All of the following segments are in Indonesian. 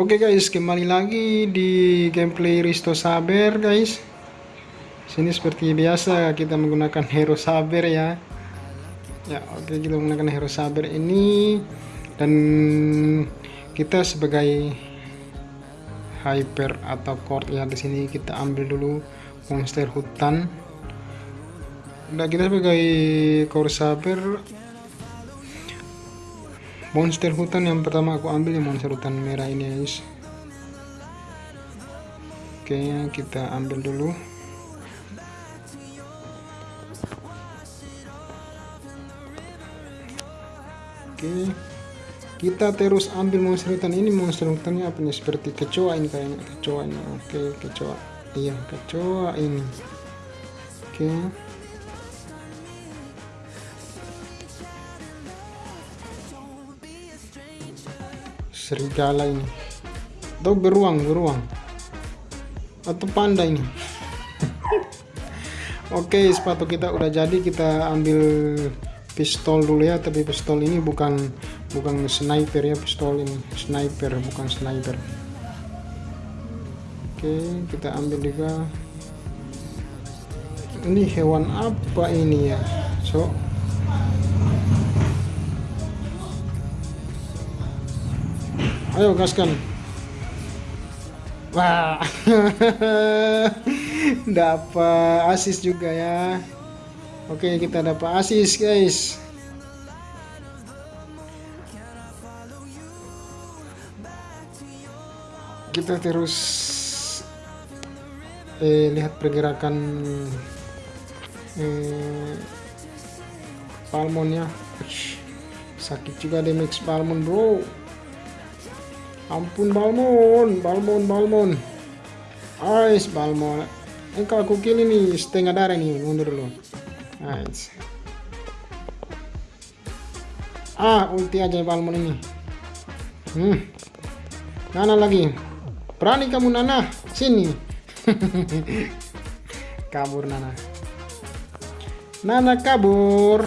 Oke guys, kembali lagi di gameplay Risto Saber guys. Sini seperti biasa kita menggunakan hero Saber ya. Ya, oke kita menggunakan hero Saber ini dan kita sebagai hyper atau core ya di sini kita ambil dulu monster hutan. Nah, kita sebagai core Saber monster hutan yang pertama aku ambil ya monster hutan merah ini guys. Oke kita ambil dulu. Oke kita terus ambil monster hutan ini. Monster hutannya apa nih? Seperti kecoa ini kayaknya. Kecoa ini oke kecoa. Iya kecoa ini oke serigala ini. Atau beruang beruang atau panda ini. Oke sepatu kita udah jadi kita ambil pistol dulu ya. Tapi pistol ini bukan bukan sniper ya pistol ini. Sniper bukan sniper. Oke kita ambil juga. Ini hewan apa ini ya? So ayo gaskan. Wah. Dapat asis juga ya. Oke kita dapat asis guys. Kita terus eh, lihat pergerakan eh, palmonnya sakit juga damage palmon bro Ampun Balmon, Balmon, Balmon. Ais Balmon. Engkau aku kill ini setengah darah nih, mundur dulu. Nice. Ah, ulti aja Balmon ini. Hmm. Nana lagi. Berani kamu Nana? Sini. kabur Nana. Nana kabur.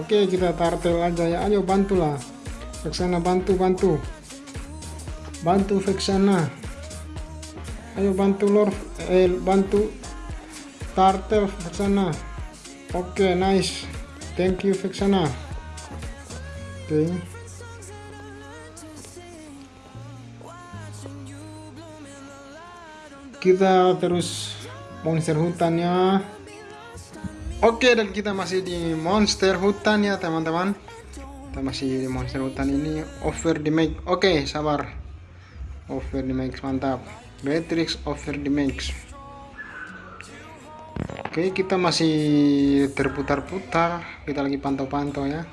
Oke, kita tartel aja ya. Ayo bantulah. Ke sana bantu, bantu bantu Vexana ayo bantu Lord eh bantu Tartel Vexana oke okay, nice. Thank you Vexana oke. Okay. kita terus monster hutannya oke okay, dan kita masih di monster hutan ya teman-teman. Kita masih di monster hutan ini over the make oke okay, sabar over the max mantap. Beatrix over the max oke kita masih terputar-putar. Kita lagi pantau-pantau ya.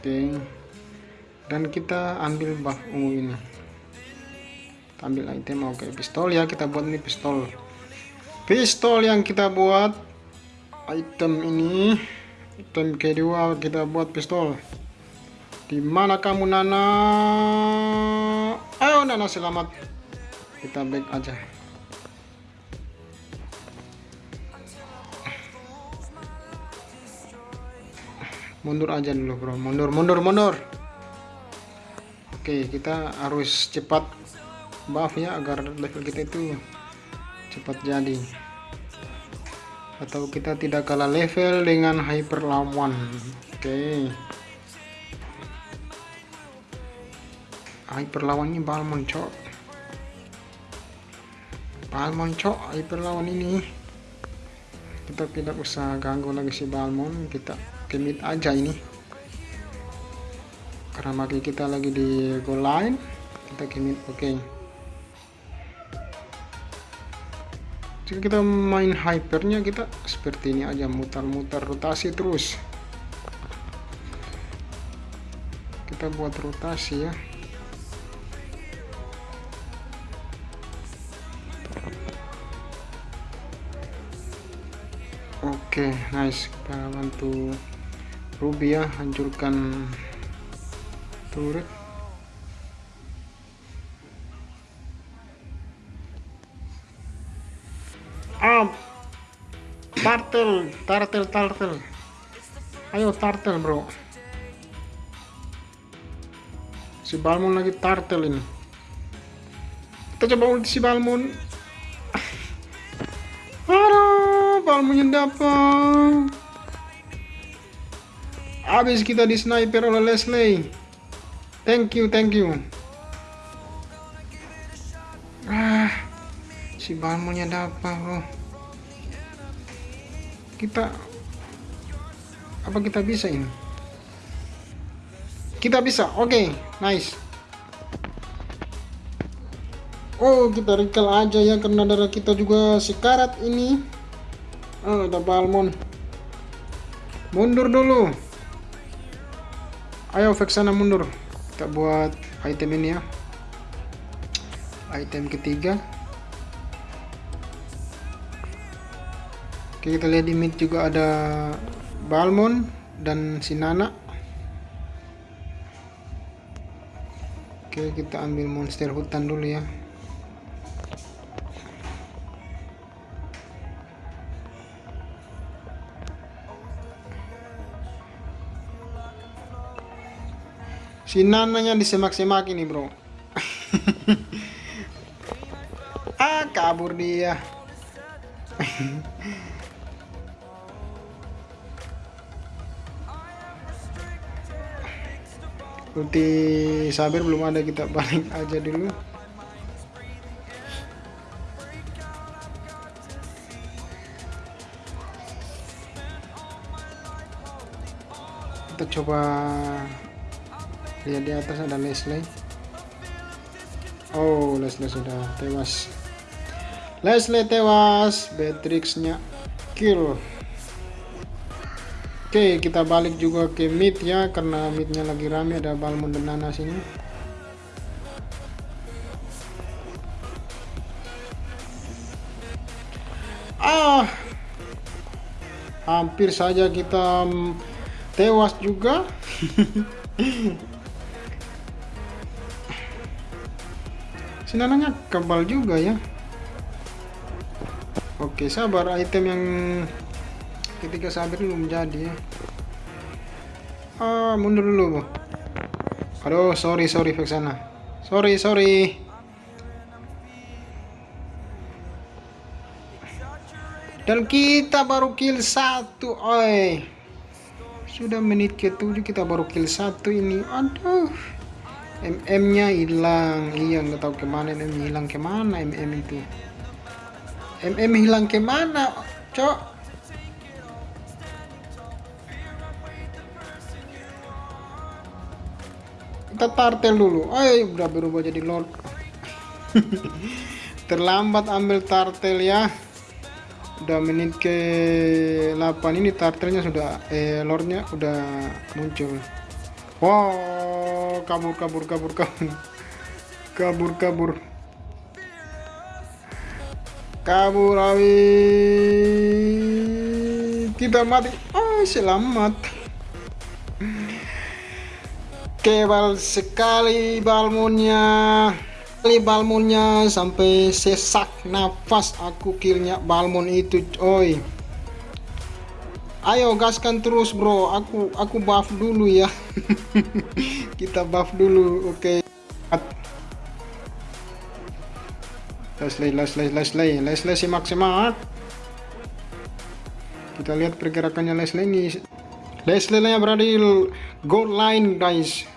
Oke. Dan kita ambil buff ungu ini. Ambil item oke pistol ya kita buat ini pistol. Pistol yang kita buat item ini item kedua kita buat pistol. Di mana kamu Nana? Nana selamat. Kita back aja. Mundur aja dulu bro. Mundur, mundur, mundur. Oke, kita harus cepat buff ya agar level kita itu cepat jadi. Atau kita tidak kalah level dengan hyper lawan. Oke. hyper lawannya Balmon cok Balmon hyper lawan ini. Kita tidak usah ganggu lagi si Balmon kita kemit aja ini. Karena maki kita lagi di goal line kita kemit oke. Okay. jika kita main hypernya kita seperti ini aja mutar-mutar rotasi terus. Kita buat rotasi ya Oke, okay, nice. Kita bantu Ruby ya, hancurkan turret. Ah, tartel, tartel, tartel. Ayo tartel, bro. si Balmon lagi tartel ini kita coba ulti si Balmon Balmonnya dapat habis kita di sniper oleh Leslie. Thank you thank you. Ah si Balmonnya dapat bro kita apa kita bisa ini? Kita bisa oke okay, nice. Oh kita recall aja ya karena darah kita juga sekarat ini oh ada Balmon mundur dulu. Ayo Vexana mundur. Kita buat item ini ya. Item ketiga. Oke kita lihat di mid juga ada Balmon dan Sinana Oke kita ambil monster hutan dulu ya Si Nananya disemak-semak ini bro. Ah kabur dia. Ulti sabir belum ada kita balik aja dulu. Kita coba lihat di atas ada Leslie oh Leslie sudah tewas. Leslie tewas Beatrixnya kill. Oke kita balik juga ke mid ya karena midnya lagi rame ada Balmon dan Nana sini. Ah hampir saja kita tewas juga sinananya kebal juga ya. Oke sabar. Item yang ketika sabir belum jadi ya. Ah mundur dulu aduh sorry sorry Vexana sorry sorry. Dan kita baru kill satu oi. Sudah menit ke tujuh kita baru kill satu ini. Aduh MM nya hilang. Iya nggak tahu ke mana MM hilang ke mana MM itu. MM hilang ke mana cok? Kita tartel dulu. Ayo udah berubah jadi lord terlambat ambil tartel ya. Udah menit ke 8 ini tartelnya sudah eh lordnya udah muncul wow kabur kabur kabur kabur. Kabur kabur. Kabur awi kita mati. Oh selamat. Kebal sekali balmonnya kali balmonnya sampai sesak nafas aku killnya balmon itu oi ayo gaskan terus bro. Aku aku buff dulu ya. Kita buff dulu oke. Okay. Leslie Leslie Leslie Leslie simak simak kita lihat pergerakannya Leslie ini. Leslie nya berada di goal line guys.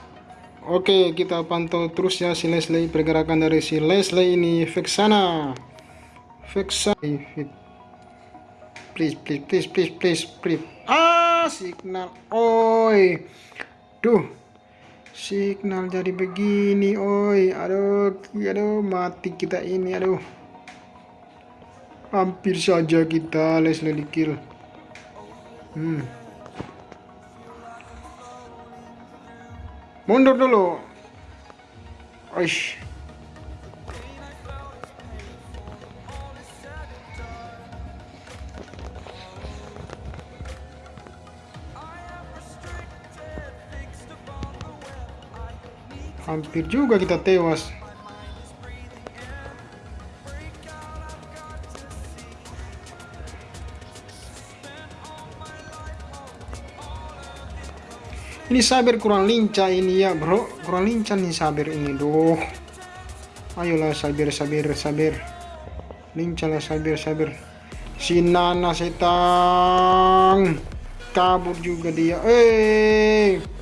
Oke, kita pantau terus ya si Leslie. Pergerakan dari si Leslie ini. Vexana. Vexana. Please, please, please, please, please, please. Ah, signal. Oi. Duh. Signal jadi begini, oi. Aduh, aduh, mati kita ini, aduh. Hampir saja kita Leslie di kill. Hmm. Mundur dulu. Aish. Hampir juga kita tewas. ini sabir kurang lincah ini ya bro. Kurang lincah nih sabir ini doh ayolah sabir sabir sabir lincah lah sabir sabir si Nana setang kabur juga dia. Eh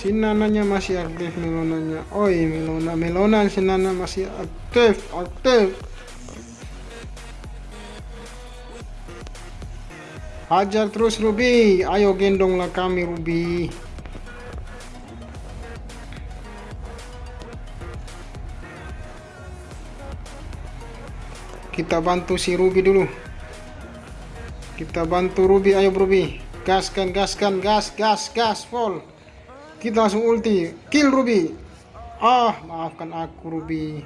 si Nananya masih aktif melonanya oi melona melona si Nana masih aktif aktif hajar terus Ruby ayo gendonglah kami Ruby. Kita bantu si Ruby dulu. Kita bantu Ruby ayo Ruby. Gaskan gaskan gas gas gas full kita langsung ulti. Kill Ruby. Ah maafkan aku Ruby.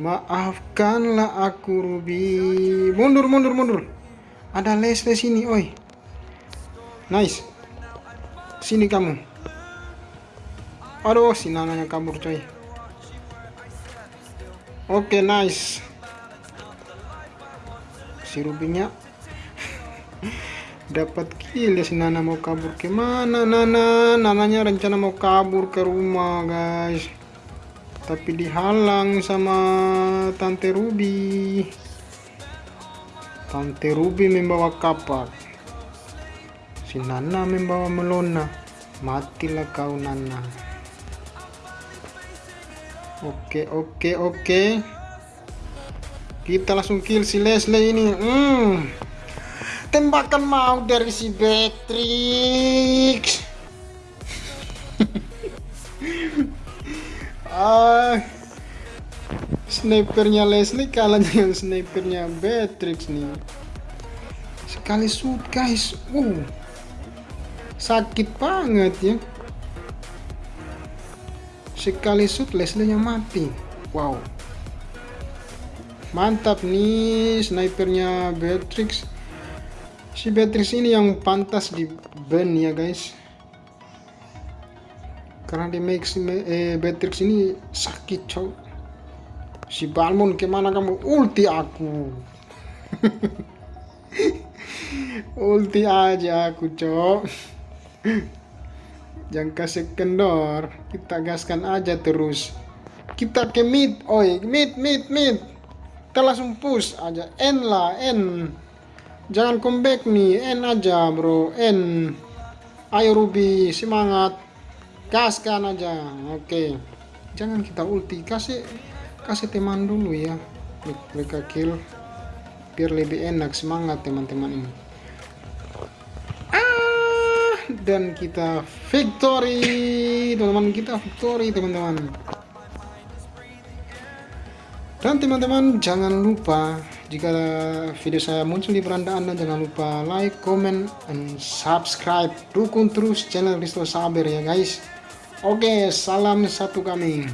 Maafkanlah aku Ruby. Mundur mundur mundur. Ada Leslie sini oi. Nice. Sini kamu. Aduh si nananya kabur coy. Oke okay, nice. Si Rubinya dapat kill ya si Nana mau kabur. Ke mana Nana? Nananya rencana mau kabur ke rumah guys. Tapi dihalang sama Tante Ruby. Tante Ruby membawa kapak. Si Nana membawa melona. Matilah kau Nana. Oke oke oke. Kita langsung kill si Leslie ini. Hmm. Tembakan mau dari si Beatrix. ah. Snipernya Leslie kalah dengan snipernya Beatrix nih. Sekali shoot guys. Uh. Sakit banget ya. Sekali shoot Leslie nya mati. Wow mantap nih snipernya Beatrix si Beatrix ini yang pantas di ban ya guys. Karena di Max eh, Beatrix ini sakit cow si Balmon ke mana kamu? Ulti aku. Ulti aja aku cok jangan kasih kendor. Kita gaskan aja terus. Kita ke mid oi. Mid mid mid. Kita langsung push aja. N lah N jangan comeback nih N aja bro. N ayo Ruby. Semangat. Gaskan aja. Oke. Jangan kita ulti. Kasih kasih teman dulu ya. Mereka kill. Biar lebih enak. Semangat teman-teman ini. Ah dan kita victory. Teman-teman kita victory teman-teman. Dan teman-teman jangan lupa jika video saya muncul di beranda Anda jangan lupa like, comment, and subscribe. Dukung terus channel Risto Saber ya guys. Oke, salam satu kami.